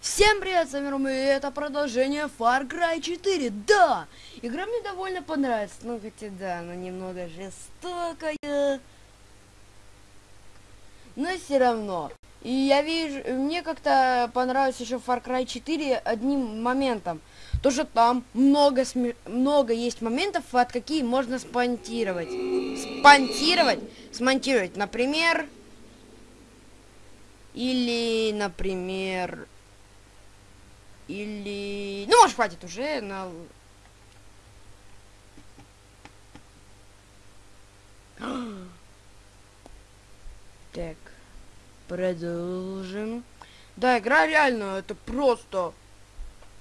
Всем привет, с вами Рома, и это продолжение Far Cry 4, да! Игра мне довольно понравится, ну хотя да, она немного жестокая. Но все равно. И я вижу, мне как-то понравился еще Far Cry 4 одним моментом. То, что там много, много есть моментов, от какие можно спонтировать. Спонтировать? Смонтировать, например... Или, например... Или... Ну, может, хватит уже на... Так. Продолжим. Да, игра реально, это просто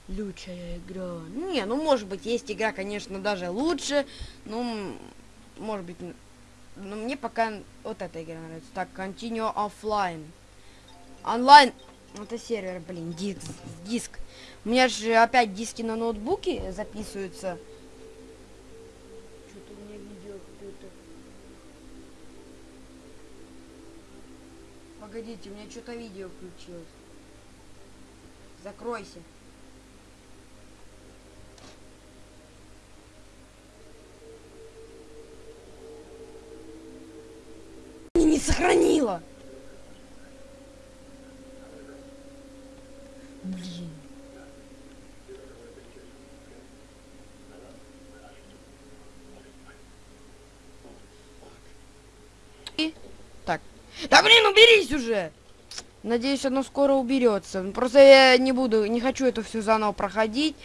лучшая игра. Не, ну может быть, есть игра, конечно, даже лучше. Ну, может быть, но мне пока вот эта игра нравится. Так, Continue Offline. Онлайн. Это сервер, блин, диск. диск. У меня же опять диски на ноутбуке записываются. Что-то у меня видео какое-то. Погодите, у меня что-то видео включилось. Закройся. Не сохранила. Блин. И так. Да блин, уберись уже! Надеюсь, оно скоро уберется. Просто я не буду, не хочу это все заново проходить.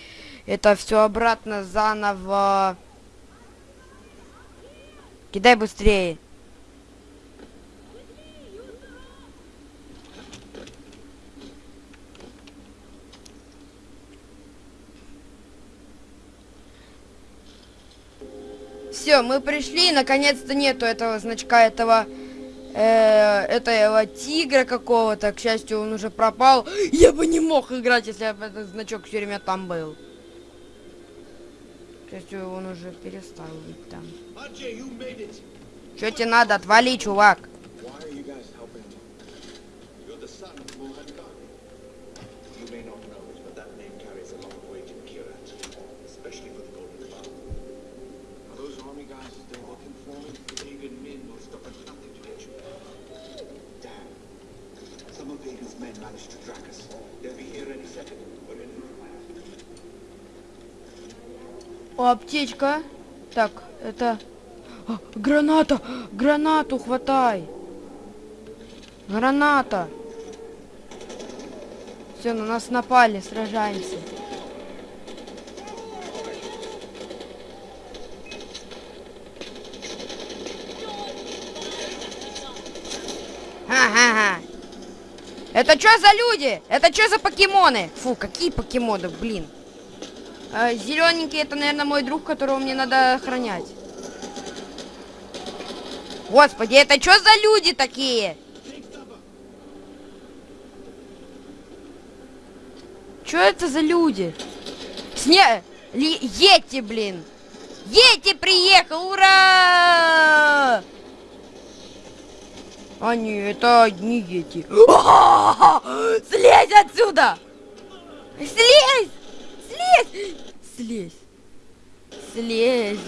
Это все обратно заново. Кидай быстрее. Все, мы пришли, наконец-то нету этого значка, этого, э, этого тигра какого-то. К счастью, он уже пропал. Я бы не мог играть, если бы этот значок все время там был. К счастью, он уже перестал быть там. Что тебе надо? Отвали, чувак. Аптечка. Так, это... А, граната! Гранату хватай! Граната! Все, на нас напали, сражаемся. Ха-ха-ха! Это что за люди? Это что за покемоны? Фу, какие покемоны, блин. А, зелененький это, наверное, мой друг, которого мне надо охранять. Господи, это что за люди такие? Что это за люди? Сне... Ли... Ети, блин! Ети приехал! Ура! А не, это не Ети. Слезь отсюда! Слезь! Слезь! Слезь! Слезь!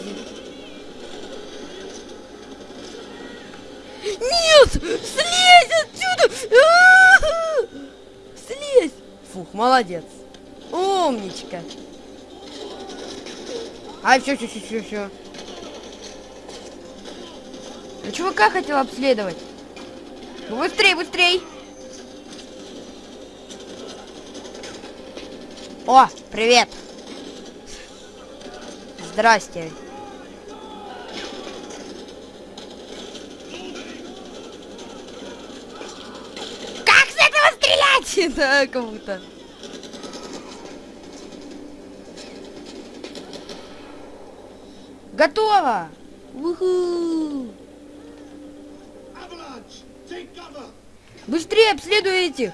Нет! Слезь отсюда! Слезь! Фух, молодец. Умничка. А, все, все, все, все, все. А чувака хотел обследовать. Быстрей, быстрей. О, привет. Здрасте. Как с этого стрелять? Да, кому-то. Готово! Уху! Быстрее обследуй этих!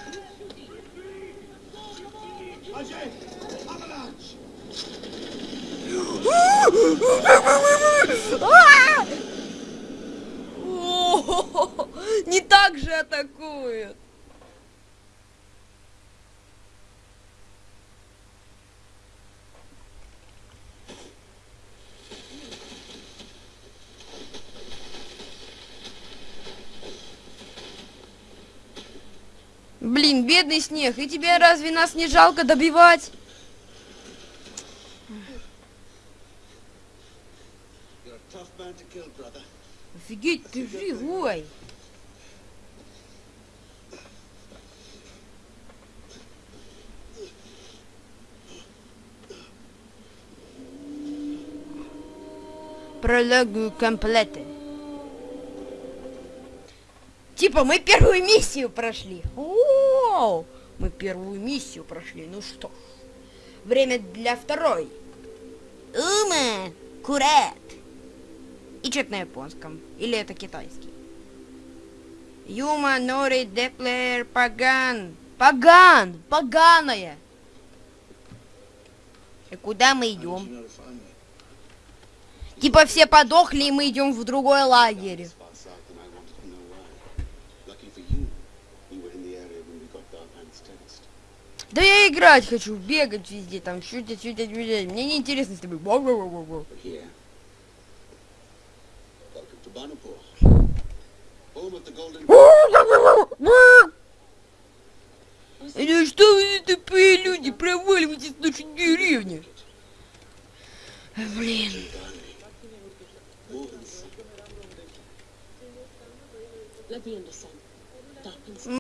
Не так же атакуют. Блин, бедный снег, и тебе разве нас не жалко добивать? Офигеть, ты живой. Прологу комплеты. Типа мы первую миссию прошли. О, мы первую миссию прошли. Ну что, ж, время для второй. Ума, курат. И что-то на японском. Или это китайский. Юма, Нори, Деплер, Паган. Паган! Поганая! И куда мы идем? Типа все подохли, и мы идем в другой лагерь. Да я играть хочу, бегать везде, там, чуть-чуть, чуть-чуть, Мне не интересно с тобой. Ну что вы за тупые люди, проваливайтесь в нашу деревню. Блин.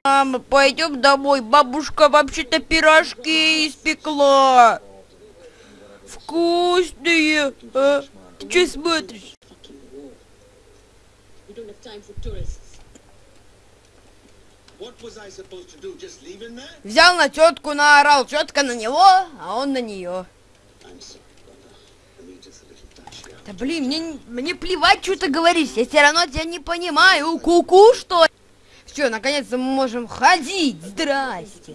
Мама, пойдем домой. Бабушка вообще-то пирожки испекла. Вкусные. А? Ты что смотришь? Взял на тетку, наорал. Тетка на него, а он на нее. Да блин, мне, не- мне плевать, что ты говоришь. Я все равно тебя не понимаю. Ку-ку, что ли? Все, наконец-то мы можем ходить. Здрасте.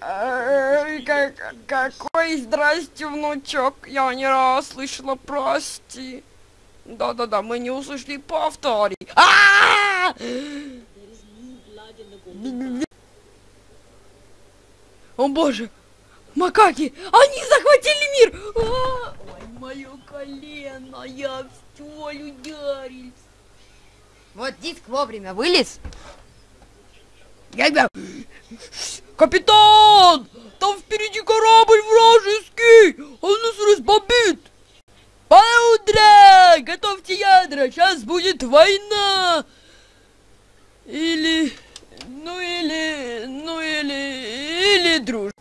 Эй, как- какой здрасте, внучок? Я не раз слышала, прости. Да-да-да, мы не услышали, повтори. А! О боже! Макаки! Они захватили мир! А! Ой, мое колено! Я в столь ударился! Вот диск вовремя вылез. Я тебя... Капитан! Там впереди корабль вражеский! Он нас разбомбит! Паудра! Готовьте ядра! Сейчас будет война! Или... Ну или... Ну или... Или дружба.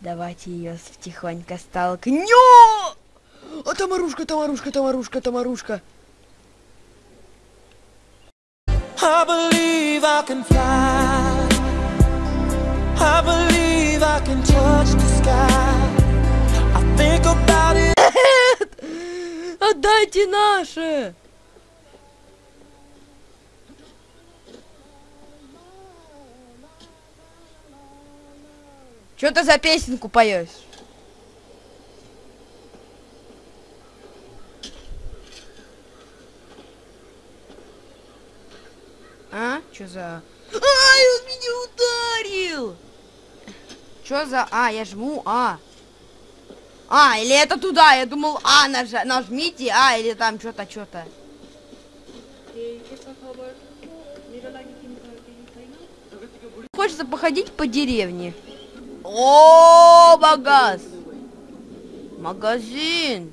Давайте ее тихонько столкнем. А Тамарушка, Тамарушка, Тамарушка, Тамарушка. I believe I can fly. I believe I can touch the sky. Отдайте наше. Что ты за песенку поешь? А? Что за... Ай, он меня ударил! Что за... А, я жму А. А, или это туда, я думал, А, нажа... нажмите, А, или там что-то, что-то. Хочется походить по деревне. О, магаз! Магазин!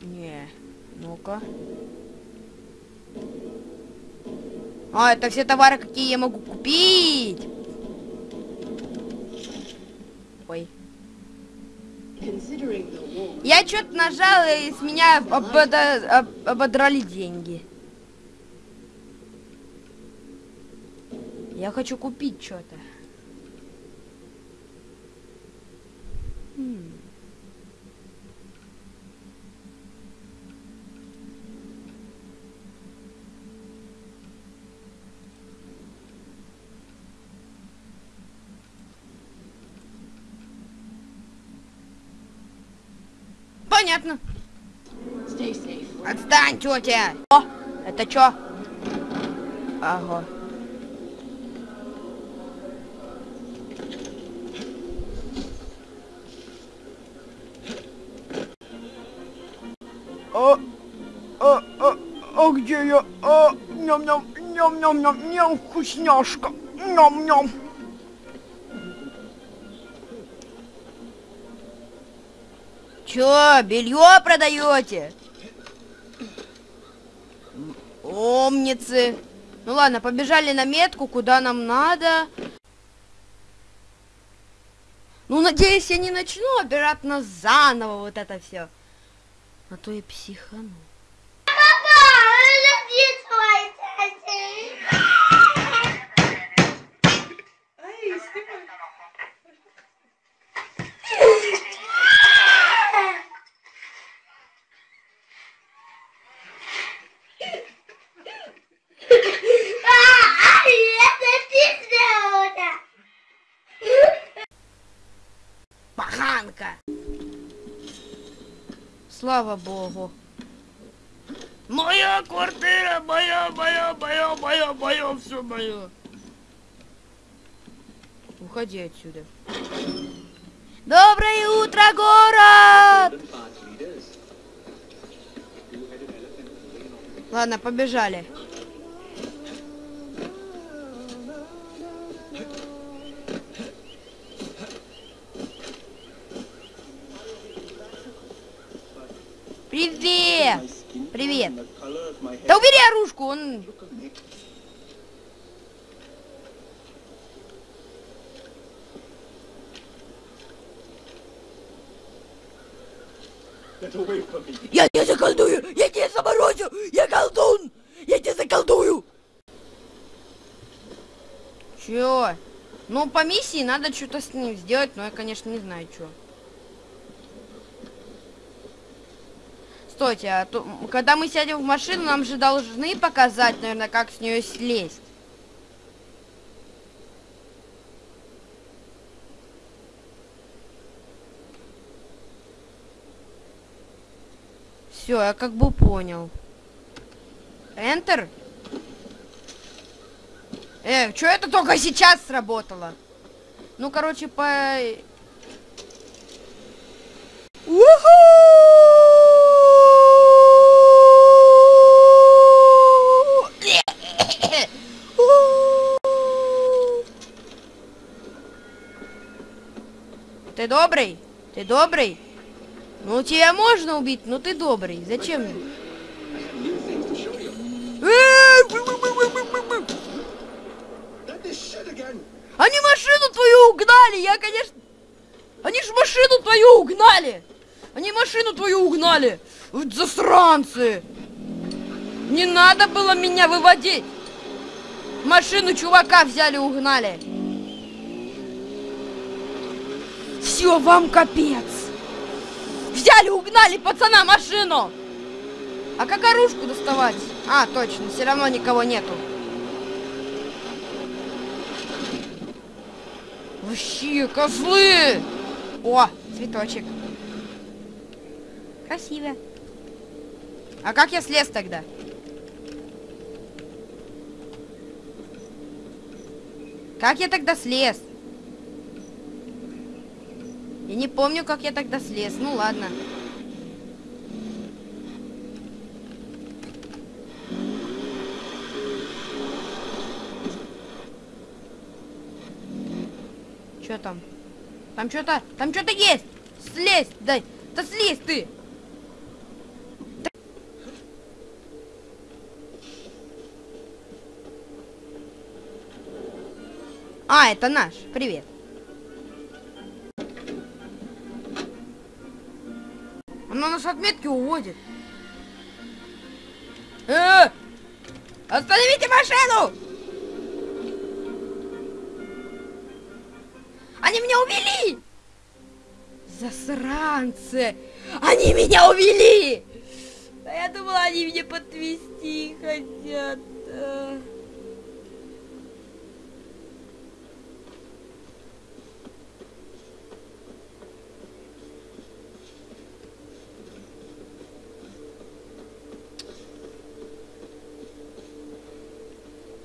Не, ну-ка. А, это все товары, какие я могу купить. Я что-то нажал, и с меня обода- об- ободрали деньги. Я хочу купить что-то. М. Понятно. Отстань, тетя! О, это чё? Ага. А, а, а, а где я? А, ням-ням, Ням-ням-ням-ням, вкусняшка. Ням-ням. Чё, белье продаете? Умницы. Ну ладно, побежали на метку, куда нам надо. Ну, надеюсь, я не начну обратно заново вот это все. А то я психану. Слава богу. Моя квартира, моя, моя, моя, моя, моя, все мое. Уходи отсюда. Доброе утро, город! Ладно, побежали. Он... Я не заколдую! Я не заморозю! Я колдун! Я не заколдую! Чё? Ну, по миссии надо что-то с ним сделать, но я, конечно, не знаю, что. Стойте, а то, когда мы сядем в машину, нам же должны показать, наверное, как с нее слезть. Все, я как бы понял. Enter? Э, что это только сейчас сработало? Ну, короче, по... Ты добрый? Ты добрый? Ну, тебя можно убить, но ты добрый. Зачем? Они машину твою угнали, я, конечно... Они ж машину твою угнали! Они машину твою угнали! Засранцы! Не надо было меня выводить! Машину чувака взяли, угнали! Все, вам капец! Взяли, угнали пацана машину! А как оружку доставать? А, точно, все равно никого нету. Вообще, козлы! О, цветочек. Красиво. А как я слез тогда? Как я тогда слез? Я не помню, как я тогда слез. Ну ладно. Что там? Там что-то, там что-то есть. Слезь, дай. Да слезь ты. А, это наш. Привет. Она нас отметки уводит. Э! Остановите машину! Они меня увели! Засранцы! Они меня увели! А я думала, они меня подвести хотят. А.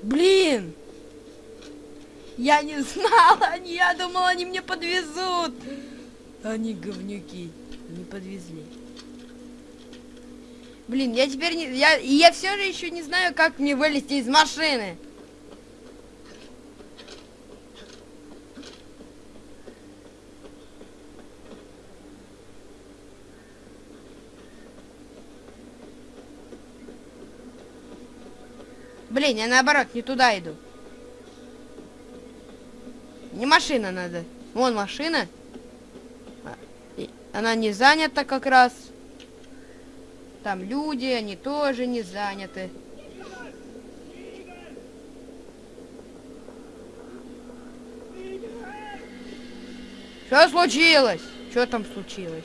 Блин! Я не знала, я думала, они меня подвезут. Они говнюки, не подвезли. Блин, я теперь не... Я, я все же еще не знаю, как мне вылезти из машины. Блин, я наоборот не туда иду. Не машина надо. Вон машина. А, Она не занята как раз. Там люди, они тоже не заняты. Что случилось? Что там случилось?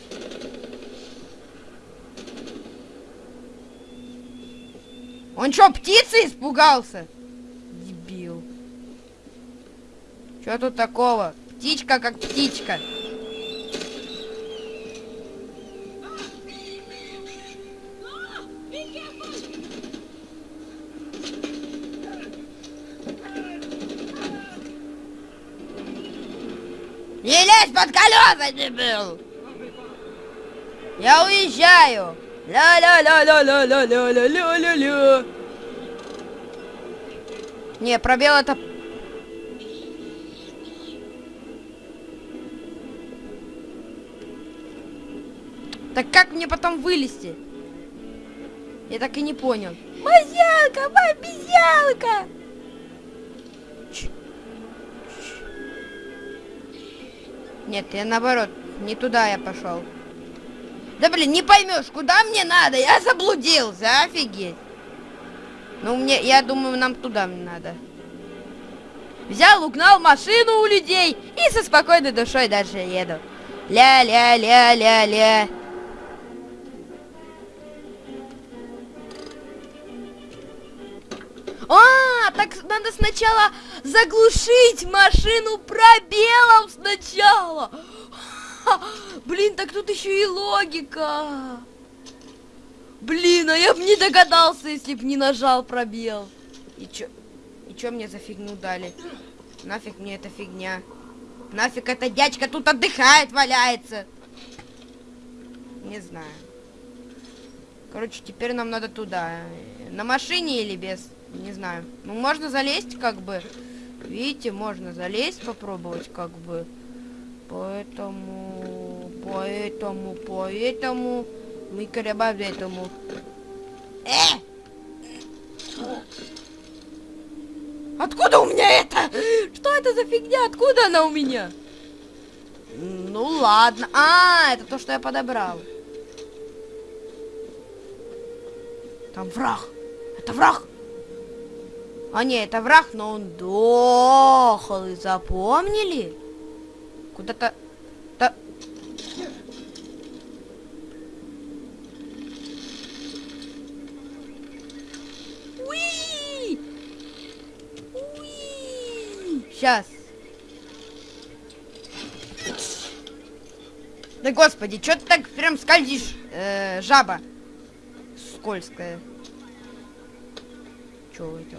Он что, птицы испугался? Что тут такого? Птичка как птичка. Не лезь под колеса, дебил! Я уезжаю! Ля-ля-ля-ля-ля-ля-ля-ля-ля-ля! Не, пробел это... мне потом вылезти? Я так и не понял. Мозялка, обезьянка! Нет, я наоборот, не туда я пошел. Да блин, не поймешь, куда мне надо? Я заблудился, офигеть. Ну, мне, я думаю, нам туда надо. Взял, угнал машину у людей и со спокойной душой дальше еду. Ля-ля-ля-ля-ля. Надо сначала заглушить машину пробелом сначала. Блин, так тут еще и логика. Блин, а я бы не догадался, если бы не нажал пробел. И чё? И чё мне за фигню дали? Нафиг мне эта фигня? Нафиг эта дядька тут отдыхает, валяется? Не знаю. Короче, теперь нам надо туда. На машине или без? Не знаю. Ну, можно залезть, как бы. Видите, можно залезть, попробовать, как бы. Поэтому, поэтому, поэтому мы корабаем этому. Э! Откуда у меня это? Что это за фигня? Откуда она у меня? Ну ладно. А, это то, что я подобрал. Там враг. Это враг. А не, это враг, но он дохлый. Запомнили? Куда-то... Да... Уи! Уи! Сейчас. Да господи, что ты так прям скользишь, э, жаба скользкая. Чё это?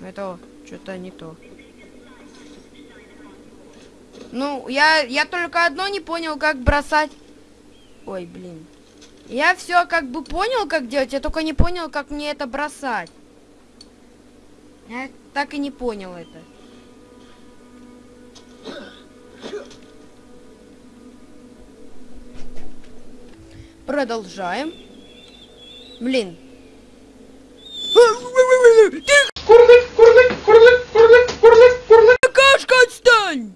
Это что-то не то. Ну, я, я только одно не понял, как бросать. Ой, блин. Я все как бы понял, как делать, я только не понял, как мне это бросать. Я так и не понял это. Продолжаем. Блин. Какашка, отстань!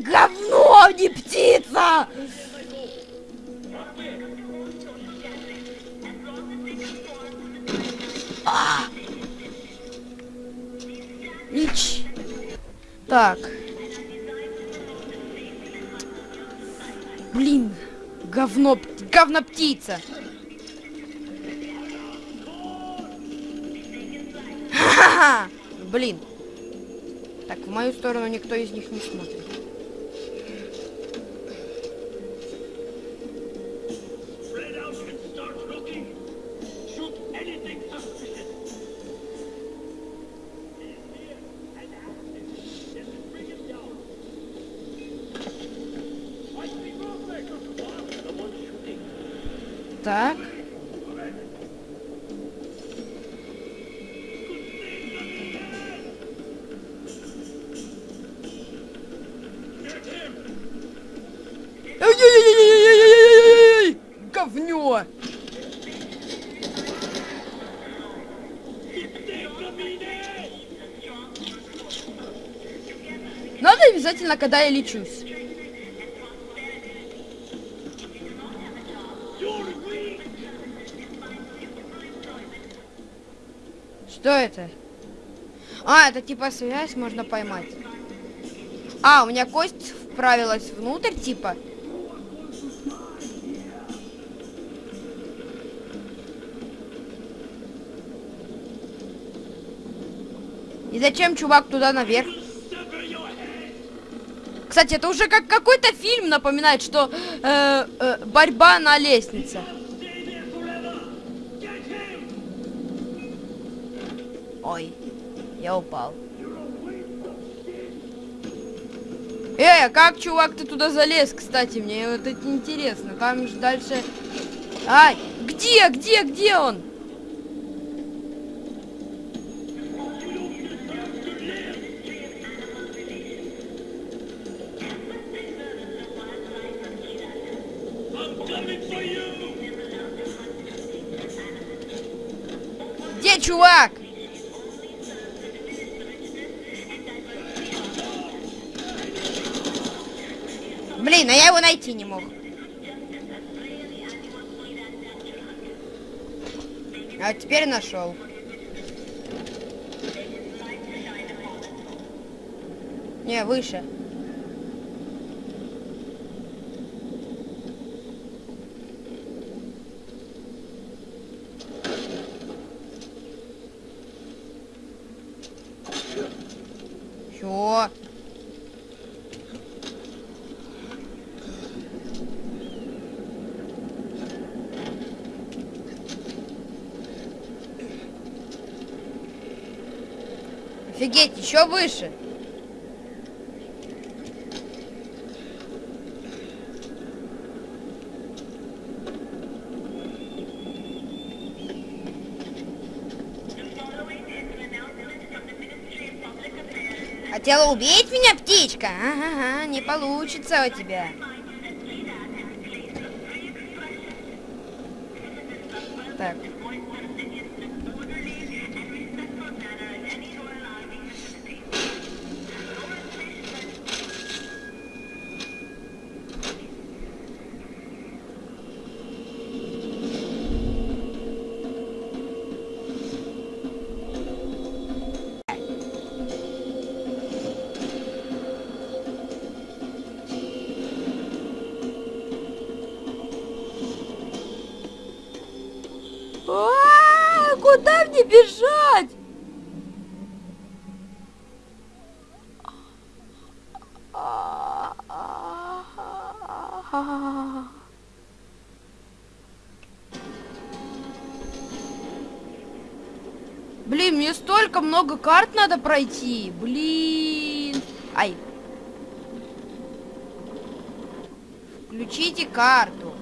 Говно, а не птица! А! Ич. Так. Блин, говно, говно птица. Ха-ха-ха! Блин. Так, в мою сторону никто из них не смотрит. Говнё! Надо обязательно, когда я лечусь. Что это? А, это типа связь можно поймать. А, у меня кость вправилась внутрь, типа. Зачем чувак туда наверх? Кстати, это уже как какой-то фильм напоминает, что э, э, борьба на лестнице. Ой, я упал. Эй, как, чувак, ты туда залез, кстати? Мне вот это интересно. Там же дальше... Ай, где, где, где он? Найти не мог. А теперь нашел. Не, выше. Чё? Офигеть, еще выше. Хотела убить меня, птичка? Ага, не получится у тебя. Блин, мне столько много карт надо пройти. Блин. Ай. Включите карту.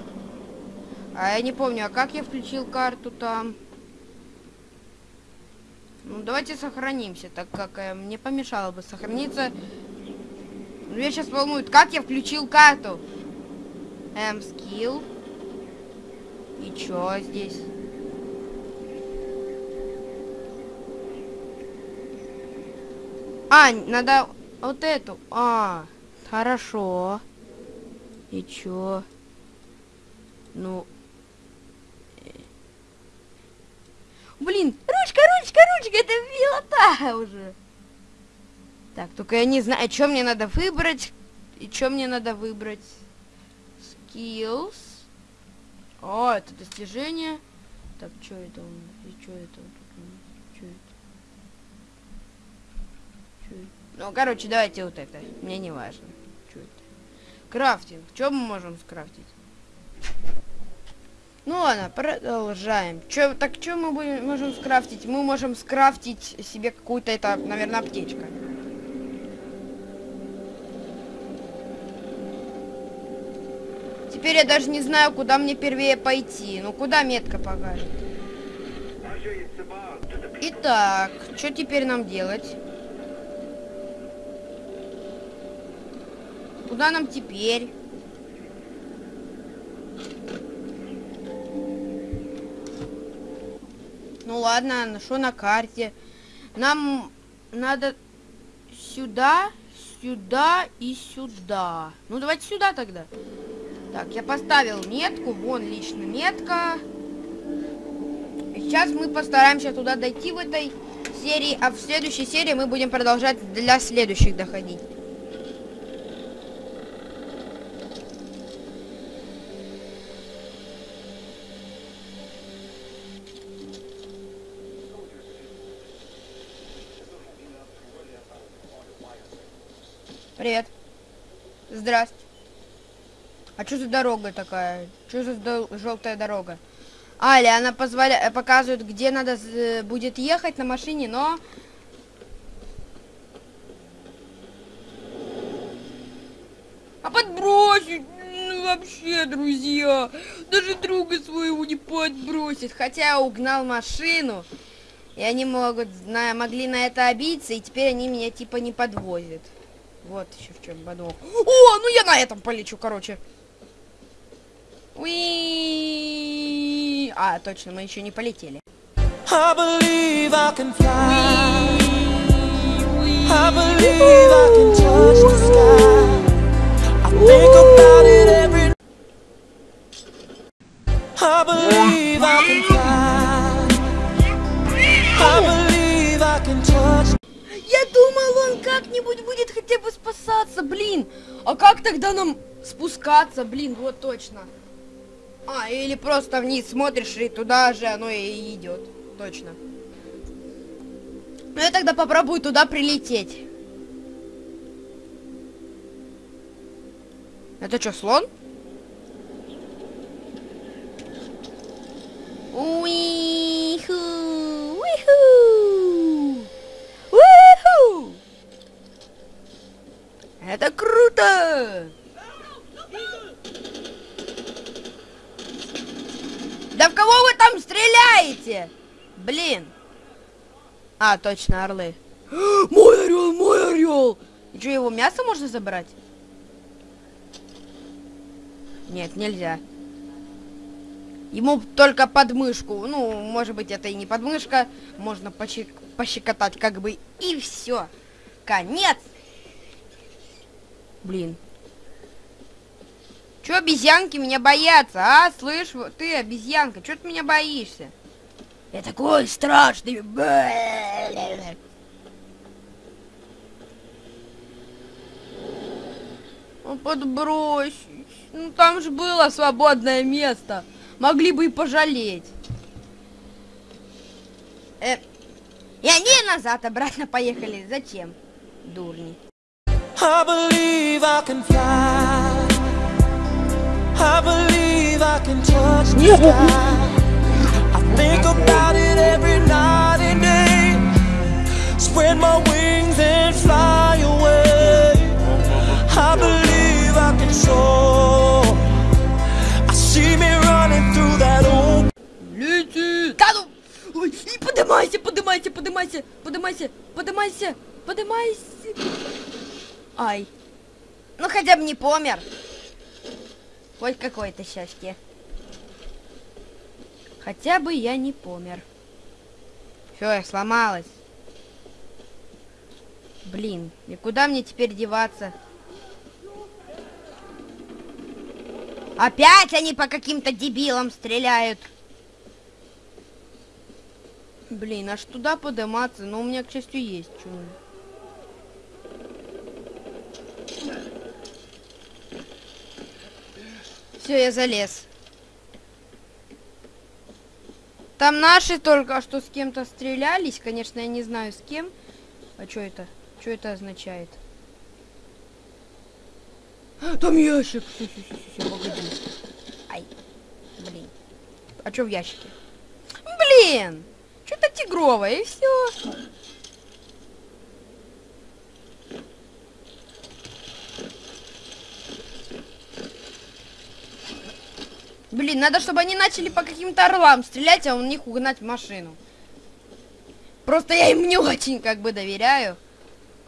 А я не помню, а как я включил карту там? Ну, давайте сохранимся, так как э, мне помешало бы сохраниться. Ну, Меня сейчас волнует, как я включил карту? Эм, скилл. И чё здесь? А, надо вот эту. А, хорошо. И чё? Ну... Блин, ручка, ручка, ручка, это милота уже. Так, только я не знаю, что мне надо выбрать. И что мне надо выбрать? Skills. О, это достижение. Так, что это нас? И что это вот тут? Что это? Чё это? Ну, короче, давайте вот это. Мне не важно. Что это? Крафтинг. Что мы можем скрафтить? Ну ладно, продолжаем. Чё, так что мы будем, можем скрафтить? Мы можем скрафтить себе какую-то, это, наверное, аптечка. Теперь я даже не знаю, куда мне первее пойти. Ну, куда метка покажет. Итак, что теперь нам делать? Куда нам теперь? Ну ладно, нашел на карте. Нам надо сюда, сюда и сюда. Ну давайте сюда тогда. Так, я поставил метку. Вон лично метка. Сейчас мы постараемся туда дойти в этой серии, а в следующей серии мы будем продолжать для следующих доходить. Привет. Здрасте. А что за дорога такая? Что за желтая дорога? А, или она позволяет, показывает, где надо з- будет ехать на машине, но... А подбросить? Ну, вообще, друзья, даже друга своего не подбросит. Хотя угнал машину, и они могут, зна- могли на это обидеться, и теперь они меня типа не подвозят. Вот еще в чем подвох. О, ну я на этом полечу, короче. Уи. А, точно, мы еще не полетели. I believe I can fly. I believe I can touch the sky. I think about it every I believe I can fly. I believe I can touch Я думал, он как-нибудь будет хотя бы спасаться, блин. А как тогда нам спускаться, блин, вот точно. А, или просто вниз смотришь, и туда же оно и идет. Точно. Ну я тогда попробую туда прилететь. Это что, слон? Уиху, уиху, уиху. Это круто! Да в кого вы там стреляете? Блин. А, точно, орлы. Мой орел, мой орел! И его мясо можно забрать? Нет, нельзя. Ему только подмышку. Ну, может быть, это и не подмышка. Можно почек- пощекотать как бы и все. Конец. Блин. Чё обезьянки меня боятся, а? Слышь, ты, обезьянка, чё ты меня боишься? Я такой страшный. Ну, подбрось. Ну, там же было свободное место. Могли бы и пожалеть. Э, и они назад обратно поехали. Зачем? Дурни. I believe I can fly. I believe I can touch the sky. I think about it every night and day. Spread my wings and fly away. I believe I can soar. I see me running through that old. Лети! Да ну! Ой, и подымайся, подымайся, подымайся, подымайся, подымайся, подымайся. Ай. Ну хотя бы не помер. Хоть какое-то счастье. Хотя бы я не помер. Все, я сломалась. Блин, и куда мне теперь деваться? Опять они по каким-то дебилам стреляют. Блин, аж туда подниматься, но у меня, к счастью, есть чё. Все, я залез. Там наши только что с кем-то стрелялись. Конечно, я не знаю с кем. А что это? Что это означает? Там ящик. Всё, погоди. Ай. Блин. А что в ящике? Блин! Что-то тигровое, и все. Блин, надо, чтобы они начали по каким-то орлам стрелять, а у них угнать машину. Просто я им не очень как бы доверяю.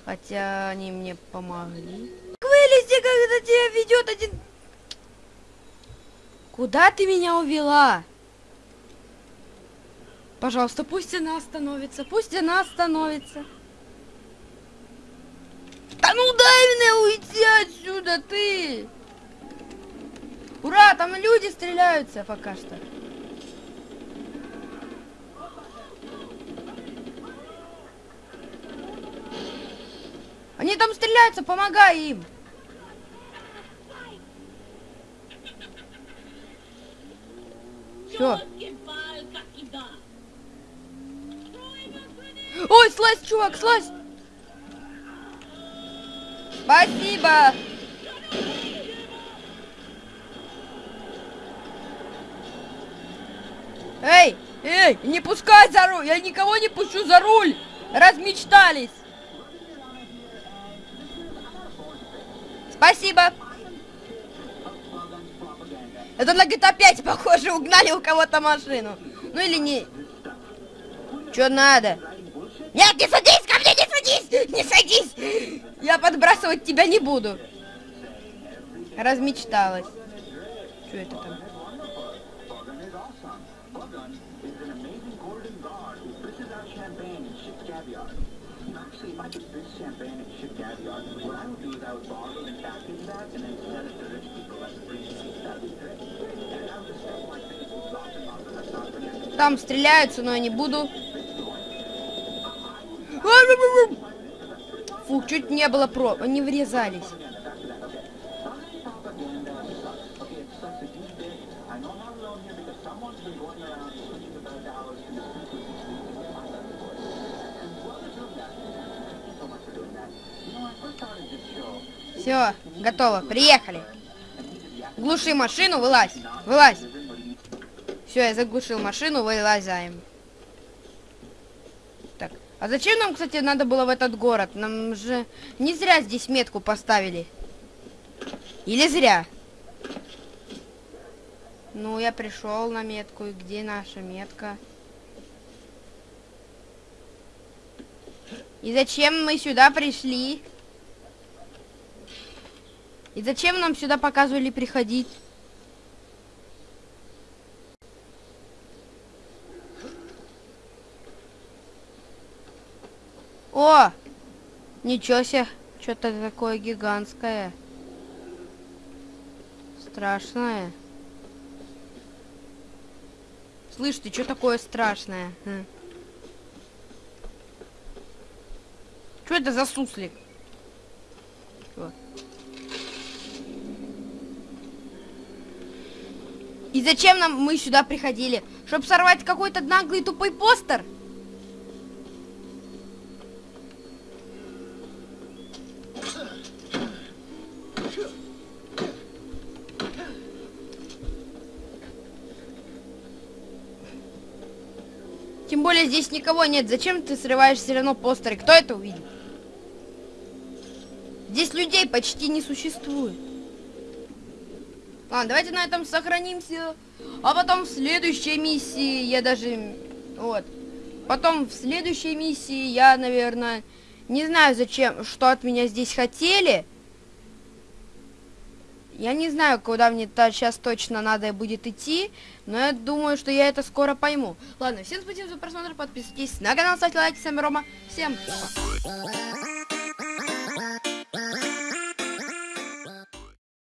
Хотя они мне помогли. Вылезти, когда тебя ведет один... Куда ты меня увела? Пожалуйста, пусть она остановится, пусть она остановится. Да ну дай мне уйти отсюда, ты! Ура, там люди стреляются пока что. Они там стреляются, помогай им. Все. Ой, слазь, чувак, слазь. Спасибо. Эй, эй, не пускай за руль, я никого не пущу за руль. Размечтались. Спасибо. Это на GTA 5 похоже, угнали у кого-то машину. Ну или не... Что надо? Нет, не садись ко мне, не садись! Не садись! Я подбрасывать тебя не буду. Размечталась. Что это там? Там стреляются, но я не буду. Фух, чуть не было про... Они врезались. Все, готово, приехали. Глуши машину, вылазь, вылазь. Все, я заглушил машину, вылазаем. Так, а зачем нам, кстати, надо было в этот город? Нам же не зря здесь метку поставили. Или зря? Ну, я пришел на метку, и где наша метка? И зачем мы сюда пришли? И зачем нам сюда показывали приходить? О! Ничего себе! Что-то такое гигантское. Страшное. Слышь, ты что такое страшное? Что это за суслик? Чё? И зачем нам мы сюда приходили? Чтобы сорвать какой-то наглый тупой постер? Здесь никого нет. Зачем ты срываешь все равно постеры? Кто это увидит? Здесь людей почти не существует. Ладно, давайте на этом сохранимся. А потом в следующей миссии я даже... Вот. Потом в следующей миссии я, наверное... Не знаю, зачем, что от меня здесь хотели. Я не знаю, куда мне -то сейчас точно надо будет идти, но я думаю, что я это скоро пойму. Ладно, всем спасибо за просмотр, подписывайтесь на канал, ставьте лайки, с вами Рома, всем пока.